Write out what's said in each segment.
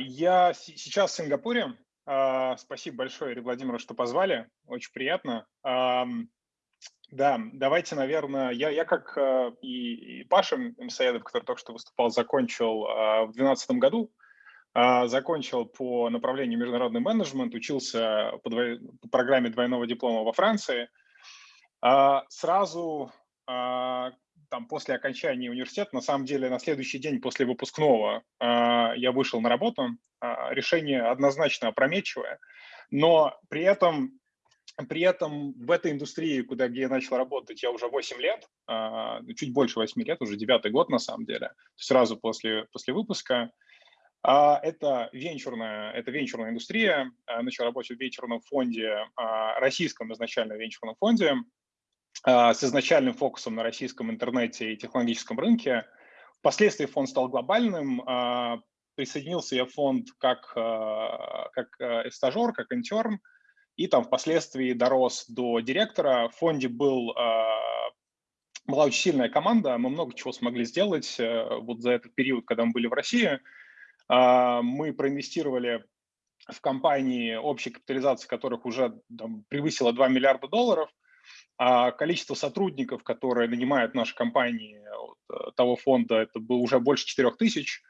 Я сейчас в Сингапуре. А, спасибо большое, Ирина что позвали. Очень приятно. Да, давайте, наверное, я, я как э, и, и Паша Мсаедов, который только что выступал, закончил а, в 2012 году, а, закончил по направлению международный менеджмент, учился по, двой, по программе двойного диплома во Франции. Сразу там, после окончания университета, на самом деле на следующий день после выпускного э, я вышел на работу. Э, решение однозначно опрометчивое, но при этом, при этом в этой индустрии, куда где я начал работать, я уже 8 лет, э, чуть больше 8 лет, уже девятый год на самом деле, сразу после, после выпуска. Это венчурная, это венчурная индустрия. Начал работать в венчурном фонде, российском изначально венчурном фонде, а, с изначальным фокусом на российском интернете и технологическом рынке. Впоследствии фонд стал глобальным. А, присоединился я в фонд как, а, как стажер, как интерн, и там впоследствии дорос до директора. В фонде был, была очень сильная команда, мы много чего смогли сделать э, вот за этот период, когда мы были в России. Мы проинвестировали в компании, общей капитализации которых уже там, превысила 2 миллиарда долларов – а количество сотрудников, которые нанимают наши компании вот, э, того фонда, это было уже больше 4 тысяч.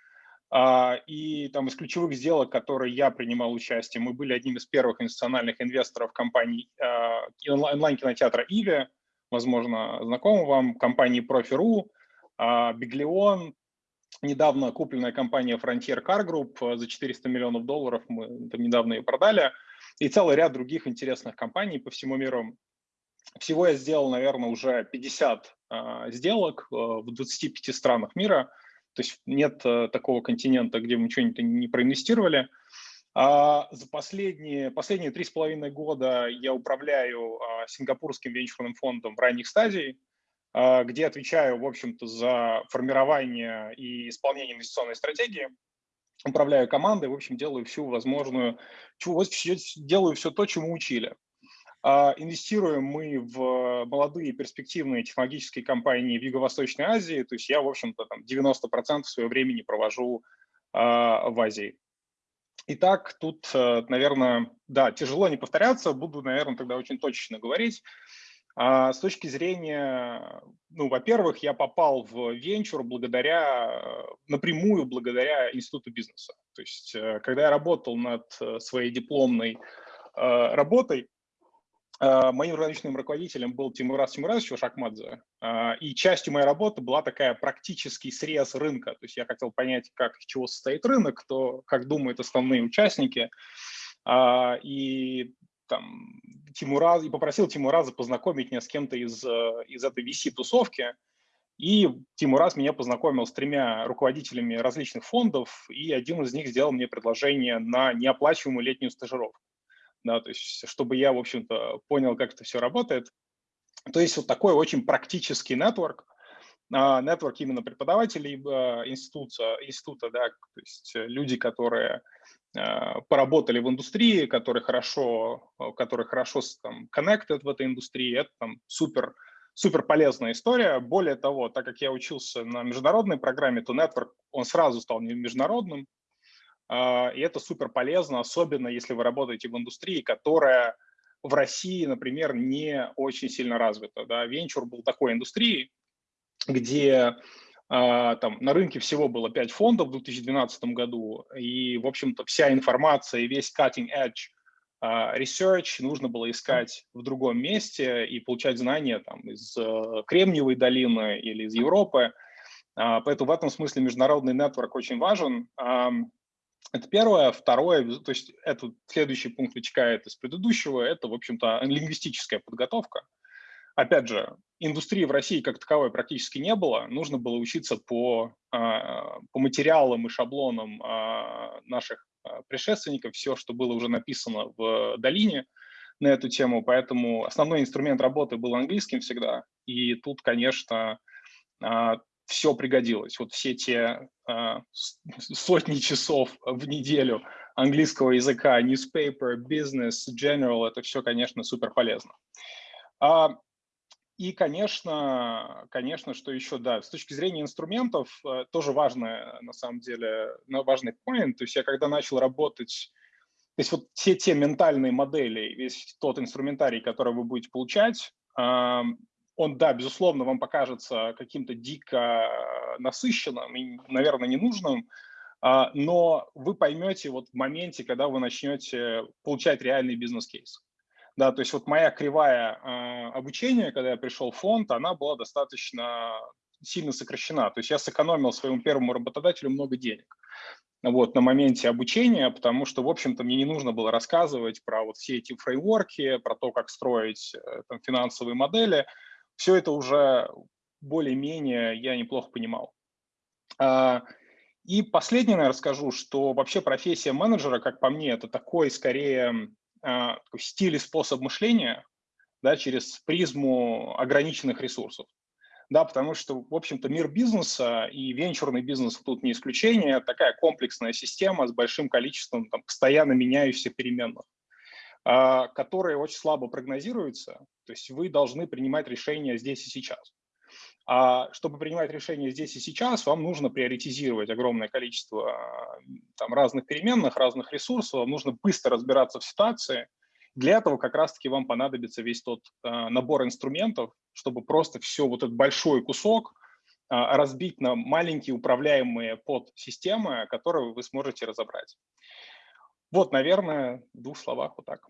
А, и там из ключевых сделок, которые я принимал участие, мы были одним из первых институциональных инвесторов компании а, онлайн-кинотеатра «Иви», возможно, знакомы вам, компании «Профи.ру», «Биглион», недавно купленная компания Frontier Car Group за 400 миллионов долларов, мы там недавно ее продали, и целый ряд других интересных компаний по всему миру. Всего я сделал, наверное, уже 50 а, сделок э, в 25 странах мира. То есть нет э, такого континента, где мы что-нибудь не проинвестировали. А за последние, последние три с половиной года я управляю сингапурским венчурным фондом в ранних стадий, а, где отвечаю, в общем-то, за формирование и исполнение инвестиционной стратегии. Управляю командой, в общем, делаю всю возможную, делаю все то, чему учили. А, инвестируем мы в молодые перспективные технологические компании в Юго-Восточной Азии. То есть я, в общем-то, там 90% своего времени провожу а, в Азии. Итак, тут, э, наверное, да, тяжело не повторяться, буду, наверное, тогда очень точно говорить. А, с точки зрения, ну, во-первых, я попал в венчур благодаря, напрямую благодаря институту бизнеса. То есть, э, когда я работал над э, своей дипломной работой, моим рыночным руководителем был Тимурас Тимуразович Шахмадзе, а, и частью моей работы была такая практический срез рынка. То есть я хотел понять, как из чего состоит рынок, кто, как думают основные участники. А, и там, Тимураз, и попросил Тимураза познакомить меня с кем-то из, из этой VC-тусовки. И Тимураз меня познакомил с тремя руководителями различных фондов, и один из них сделал мне предложение на неоплачиваемую летнюю стажировку да, то есть чтобы я, в общем-то, понял, как это все работает. То есть вот такой очень практический нетворк, нетворк именно преподавателей а, института, института, да, то есть люди, которые а, поработали в индустрии, которые хорошо, которые хорошо там connected в этой индустрии, это там супер, супер полезная история. Более того, так как я учился на международной программе, то network, он сразу стал международным, а, и это супер полезно, особенно если вы работаете в индустрии, которая в России, например, не очень сильно развита. Да? Венчур был такой индустрией, где а, там на рынке всего было 5 фондов в 2012 году, и, в общем-то, вся информация и весь cutting edge uh, research нужно было искать в другом месте и получать знания там, из uh, Кремниевой долины или из Европы. Поэтому в этом смысле международный нетворк очень важен. Это первое. Второе, то есть это следующий пункт вытекает из предыдущего, это, в общем-то, лингвистическая подготовка. Опять же, индустрии в России как таковой практически не было. Нужно было учиться по, а, по материалам и шаблонам а, наших а, предшественников, все, что было уже написано в долине на эту тему. Поэтому основной инструмент работы был английским всегда. И тут, конечно, все пригодилось. Вот все те э, сотни часов в неделю английского языка, newspaper, business, general, это все, конечно, супер полезно. А, и, конечно, конечно, что еще, да, с точки зрения инструментов, э, тоже важное, на самом деле, важный point. То есть я когда начал работать, то есть вот все те ментальные модели, весь тот инструментарий, который вы будете получать, он, да, безусловно, вам покажется каким-то дико насыщенным и, наверное, ненужным, а, но вы поймете вот в моменте, когда вы начнете получать реальный бизнес-кейс. Да, то есть вот моя кривая э, обучения, когда я пришел в фонд, она была достаточно сильно сокращена. То есть я сэкономил своему первому работодателю много денег вот, на моменте обучения, потому что, в общем-то, мне не нужно было рассказывать про вот все эти фреймворки, про то, как строить э, там, финансовые модели. Все это уже более-менее я неплохо понимал. А, и последнее, наверное, расскажу, что вообще профессия менеджера, как по мне, это такой скорее а, стиль и способ мышления да, через призму ограниченных ресурсов. Да, потому что, в общем-то, мир бизнеса и венчурный бизнес тут не исключение, такая комплексная система с большим количеством там, постоянно меняющихся переменных, которые очень слабо прогнозируются. То есть вы должны принимать решения здесь и сейчас. А чтобы принимать решения здесь и сейчас, вам нужно приоритизировать огромное количество там, разных переменных, разных ресурсов, вам нужно быстро разбираться в ситуации. Для этого как раз-таки вам понадобится весь тот э, набор инструментов, чтобы просто все вот этот большой кусок разбить на маленькие управляемые подсистемы, которые вы сможете разобрать. Вот, наверное, в двух словах вот так.